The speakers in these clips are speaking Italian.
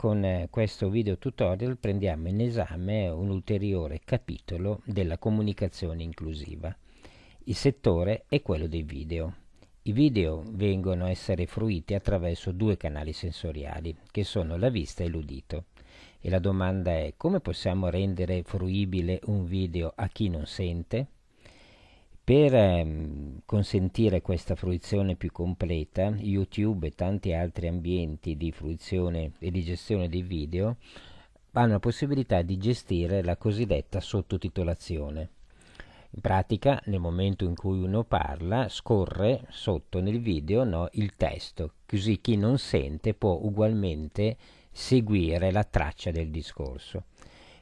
con eh, questo video tutorial prendiamo in esame un ulteriore capitolo della comunicazione inclusiva. Il settore è quello dei video. I video vengono a essere fruiti attraverso due canali sensoriali, che sono la vista e l'udito. E la domanda è come possiamo rendere fruibile un video a chi non sente? Per ehm, consentire questa fruizione più completa, YouTube e tanti altri ambienti di fruizione e di gestione dei video hanno la possibilità di gestire la cosiddetta sottotitolazione. In pratica, nel momento in cui uno parla, scorre sotto nel video no, il testo, così chi non sente può ugualmente seguire la traccia del discorso.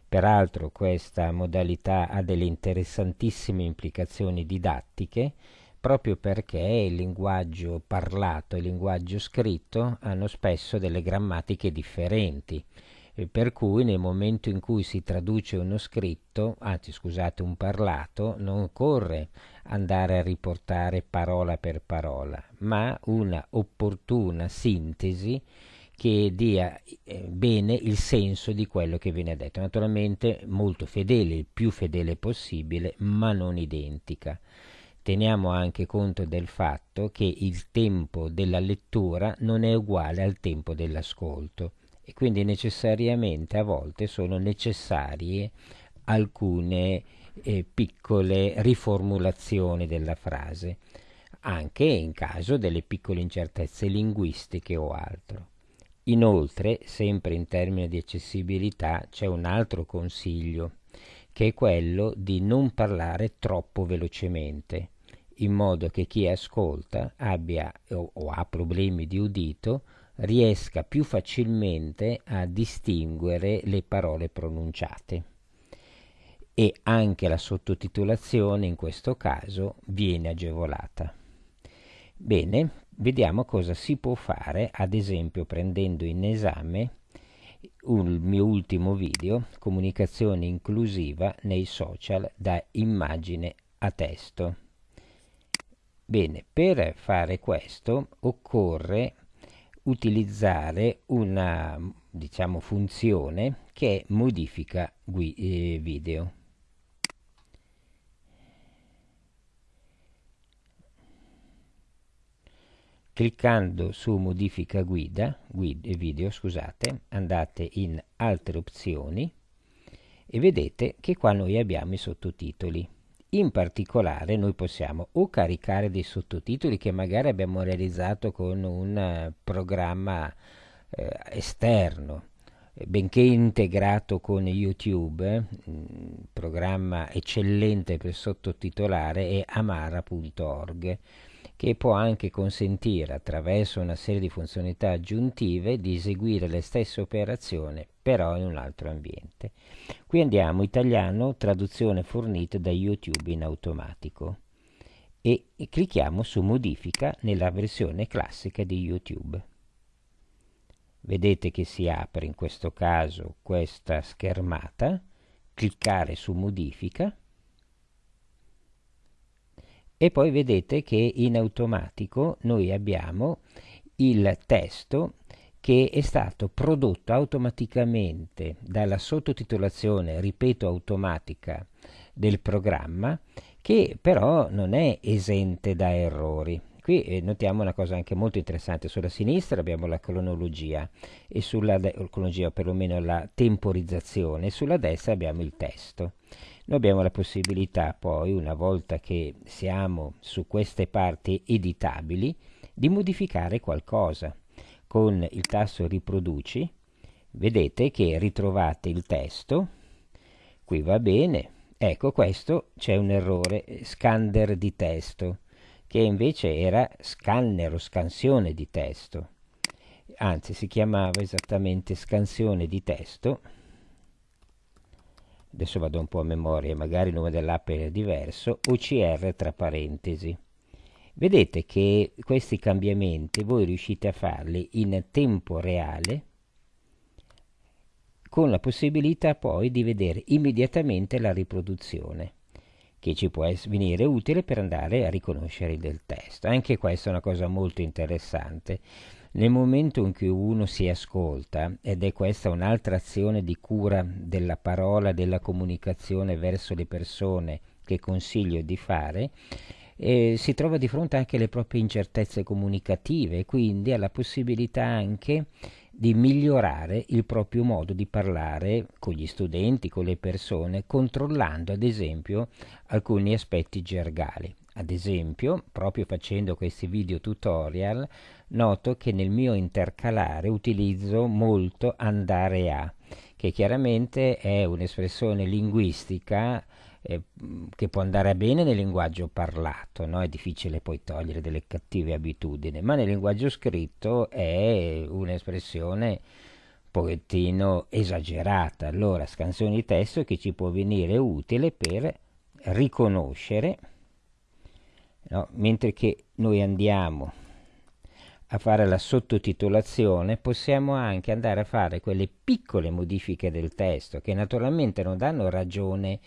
Peraltro questa modalità ha delle interessantissime implicazioni didattiche proprio perché il linguaggio parlato e il linguaggio scritto hanno spesso delle grammatiche differenti per cui nel momento in cui si traduce uno scritto, anzi scusate un parlato, non occorre andare a riportare parola per parola, ma una opportuna sintesi che dia eh, bene il senso di quello che viene detto. Naturalmente molto fedele, il più fedele possibile, ma non identica. Teniamo anche conto del fatto che il tempo della lettura non è uguale al tempo dell'ascolto e quindi necessariamente a volte sono necessarie alcune eh, piccole riformulazioni della frase, anche in caso delle piccole incertezze linguistiche o altro. Inoltre, sempre in termini di accessibilità, c'è un altro consiglio, che è quello di non parlare troppo velocemente, in modo che chi ascolta abbia o, o ha problemi di udito riesca più facilmente a distinguere le parole pronunciate e anche la sottotitolazione in questo caso viene agevolata. Bene, vediamo cosa si può fare, ad esempio prendendo in esame il mio ultimo video, comunicazione inclusiva nei social da immagine a testo. Bene, per fare questo occorre utilizzare una diciamo, funzione che modifica eh, video. cliccando su modifica guida, guida video scusate, andate in altre opzioni e vedete che qua noi abbiamo i sottotitoli. In particolare noi possiamo o caricare dei sottotitoli che magari abbiamo realizzato con un uh, programma uh, esterno, benché integrato con YouTube, eh, programma eccellente per sottotitolare è amara.org che può anche consentire attraverso una serie di funzionalità aggiuntive di eseguire le stesse operazioni però in un altro ambiente. Qui andiamo italiano traduzione fornita da YouTube in automatico e, clicchiamo su modifica nella versione classica di YouTube. Vedete che si apre in questo caso questa schermata, cliccare su modifica e poi vedete che in automatico noi abbiamo il testo che è stato prodotto automaticamente dalla sottotitolazione, ripeto, automatica del programma, che però non è esente da errori. Qui eh, notiamo una cosa anche molto interessante, sulla sinistra abbiamo la cronologia, e sulla cronologia perlomeno la temporizzazione, e sulla destra abbiamo il testo. Noi abbiamo la possibilità poi, una volta che siamo su queste parti editabili, di modificare qualcosa. Con il tasto riproduci vedete che ritrovate il testo, qui va bene, ecco questo c'è un errore, scanner di testo, che invece era scanner o scansione di testo, anzi si chiamava esattamente scansione di testo, adesso vado un po' a memoria, magari il nome dell'app è diverso, OCR tra parentesi. Vedete che questi cambiamenti voi riuscite a farli in tempo reale con la possibilità poi di vedere immediatamente la riproduzione che ci può venire utile per andare a riconoscere del testo. Anche questa è una cosa molto interessante nel momento in cui uno si ascolta, ed è questa un'altra azione di cura della parola, della comunicazione verso le persone che consiglio di fare, eh, si trova di fronte anche alle proprie incertezze comunicative, quindi ha la possibilità anche di migliorare il proprio modo di parlare con gli studenti, con le persone, controllando ad esempio alcuni aspetti gergali. Ad esempio, proprio facendo questi video tutorial, noto che nel mio intercalare utilizzo molto andare a, che chiaramente è un'espressione linguistica eh, che può andare bene nel linguaggio parlato, no? è difficile poi togliere delle cattive abitudini, ma nel linguaggio scritto è un'espressione un pochettino esagerata. Allora, scansione di testo che ci può venire utile per riconoscere, no? mentre che noi andiamo a fare la sottotitolazione, possiamo anche andare a fare quelle piccole modifiche del testo che naturalmente non danno ragione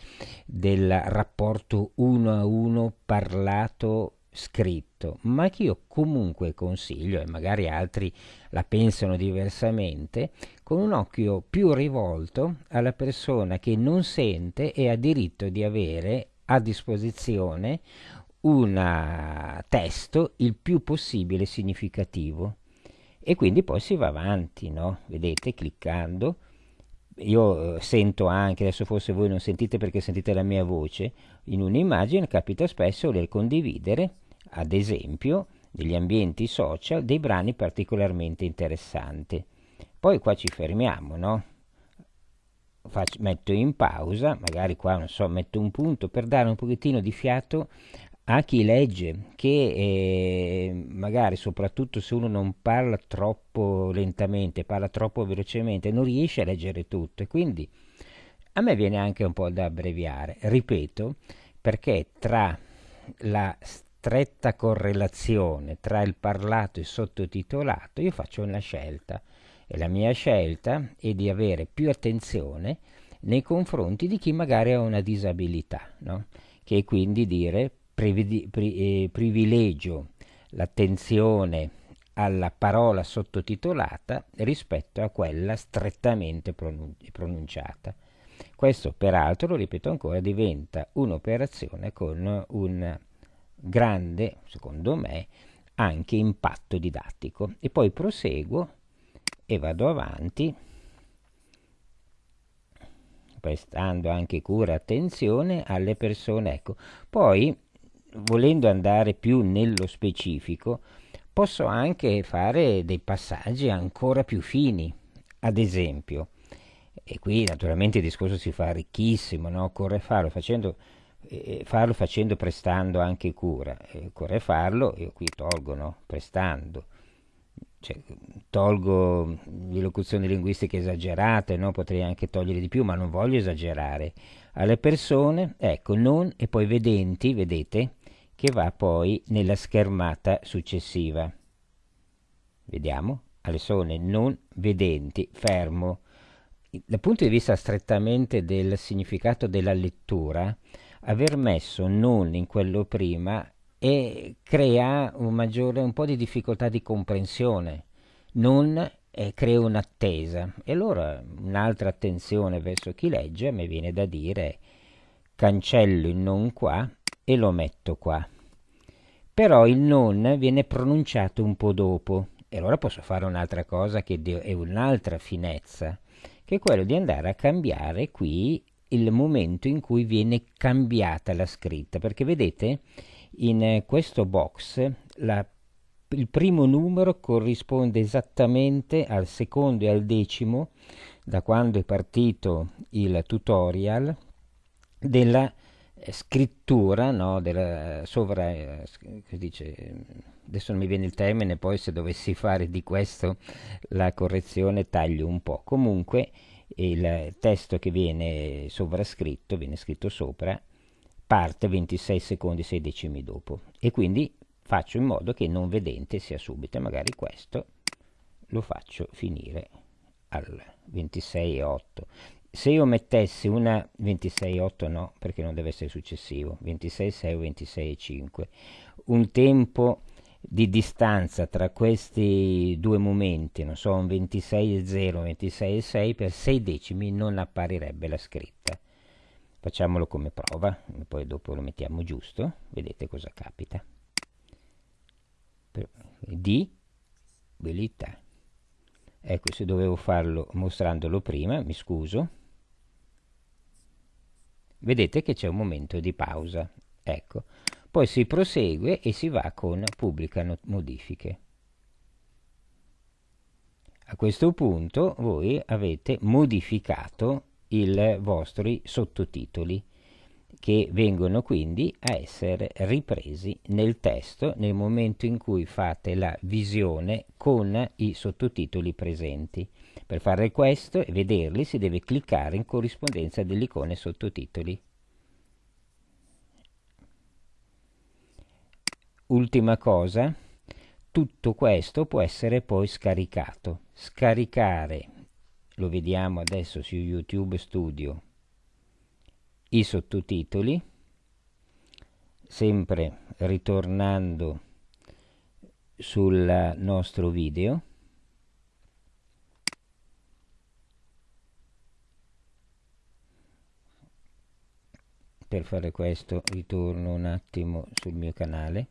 del rapporto uno a uno parlato scritto, ma che io comunque consiglio, e magari altri la pensano diversamente, con un occhio più rivolto alla persona che non sente e ha diritto di avere a disposizione un testo il più possibile significativo e quindi poi si va avanti, no? Vedete, cliccando. Io eh, sento anche, adesso forse voi non sentite perché sentite la mia voce, in un'immagine capita spesso voler condividere, ad esempio, negli ambienti social, dei brani particolarmente interessanti. Poi qua ci fermiamo, no? Faccio, metto in pausa, magari qua non so, metto un punto per dare un pochettino di fiato a chi legge, che eh, magari soprattutto se uno non parla troppo lentamente, parla troppo velocemente, non riesce a leggere tutto. E quindi a me viene anche un po' da abbreviare, ripeto, perché tra la stretta correlazione tra il parlato e il sottotitolato io faccio una scelta. E la mia scelta è di avere più attenzione nei confronti di chi magari ha una disabilità, no? che quindi dire pri, eh, privilegio l'attenzione alla parola sottotitolata rispetto a quella strettamente pronun pronunciata. Questo peraltro, lo ripeto ancora, diventa un'operazione con un grande, secondo me, anche impatto didattico. E poi proseguo e vado avanti prestando anche cura e attenzione alle persone. Ecco. Poi volendo andare più nello specifico, posso anche fare dei passaggi ancora più fini. Ad esempio, e qui naturalmente il discorso si fa ricchissimo, no? occorre farlo facendo, eh, farlo facendo prestando anche cura, eh, occorre farlo, io qui tolgo no? prestando, cioè, tolgo le locuzioni linguistiche esagerate, no? potrei anche togliere di più, ma non voglio esagerare. Alle persone, ecco, non e poi vedenti, vedete, che va poi nella schermata successiva. Vediamo, alle persone non vedenti, fermo. Dal punto di vista strettamente del significato della lettura, aver messo non in quello prima e crea un maggiore un po' di difficoltà di comprensione. Non eh, crea un'attesa. E allora un'altra attenzione verso chi legge mi viene da dire cancello il non qua e lo metto qua. Però il non viene pronunciato un po' dopo e allora posso fare un'altra cosa che è un'altra finezza, che è quello di andare a cambiare qui il momento in cui viene cambiata la scritta, perché vedete in questo box la, il primo numero corrisponde esattamente al secondo e al decimo da quando è partito il tutorial della eh, scrittura no, della sovra eh, dice, adesso non mi viene il termine poi se dovessi fare di questo la correzione taglio un po' comunque il testo che viene sovrascritto viene scritto sopra parte 26 secondi 6 decimi dopo. E quindi faccio in modo che il non vedente sia subito e magari questo lo faccio finire al 26,8 se io mettessi una 26,8 no, perché non deve essere successivo, 26,6 o 26,5, un tempo di distanza tra questi due momenti, non so, un 26,0 un 26,6 per 6 decimi non apparirebbe la scritta. Facciamolo come prova, poi dopo lo mettiamo giusto, vedete cosa capita. Di abilità. Ecco, se dovevo farlo mostrandolo prima, mi scuso. Vedete che c'è un momento di pausa. Ecco, poi si prosegue e si va con pubblica modifiche. A questo punto voi avete modificato i vostri sottotitoli che vengono quindi a essere ripresi nel testo nel momento in cui fate la visione con i sottotitoli presenti. Per fare questo e vederli si deve cliccare in corrispondenza dell'icona sottotitoli. Ultima cosa, tutto questo può essere poi scaricato. Scaricare, lo vediamo adesso su YouTube Studio, i sottotitoli, sempre ritornando sul nostro video. Per fare questo ritorno un attimo sul mio canale.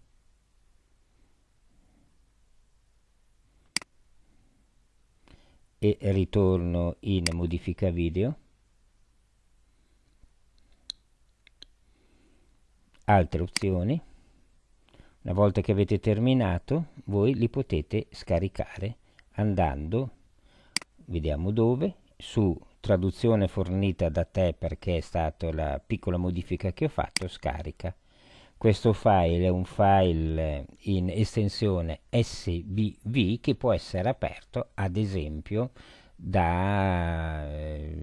e ritorno in modifica video altre opzioni. Una volta che avete terminato voi li potete scaricare andando vediamo dove su traduzione fornita da te perché è stata la piccola modifica che ho fatto scarica. Questo file è un file in estensione SBV che può essere aperto ad esempio da eh,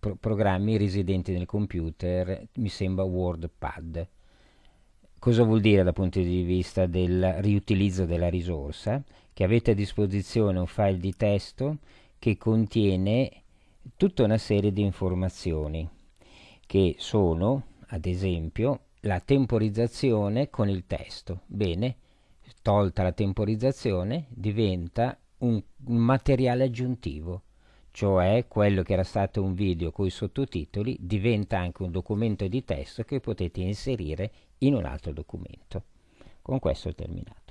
pro programmi residenti nel computer, mi sembra WordPad. Cosa vuol dire dal punto di vista del riutilizzo della risorsa? Che avete a disposizione un file di testo che contiene tutta una serie di informazioni che sono, ad esempio, la temporizzazione con il testo. Bene, tolta la temporizzazione diventa un, un materiale aggiuntivo, cioè quello che era stato un video con i sottotitoli diventa anche un documento di testo che potete inserire in un altro documento. Con questo ho terminato.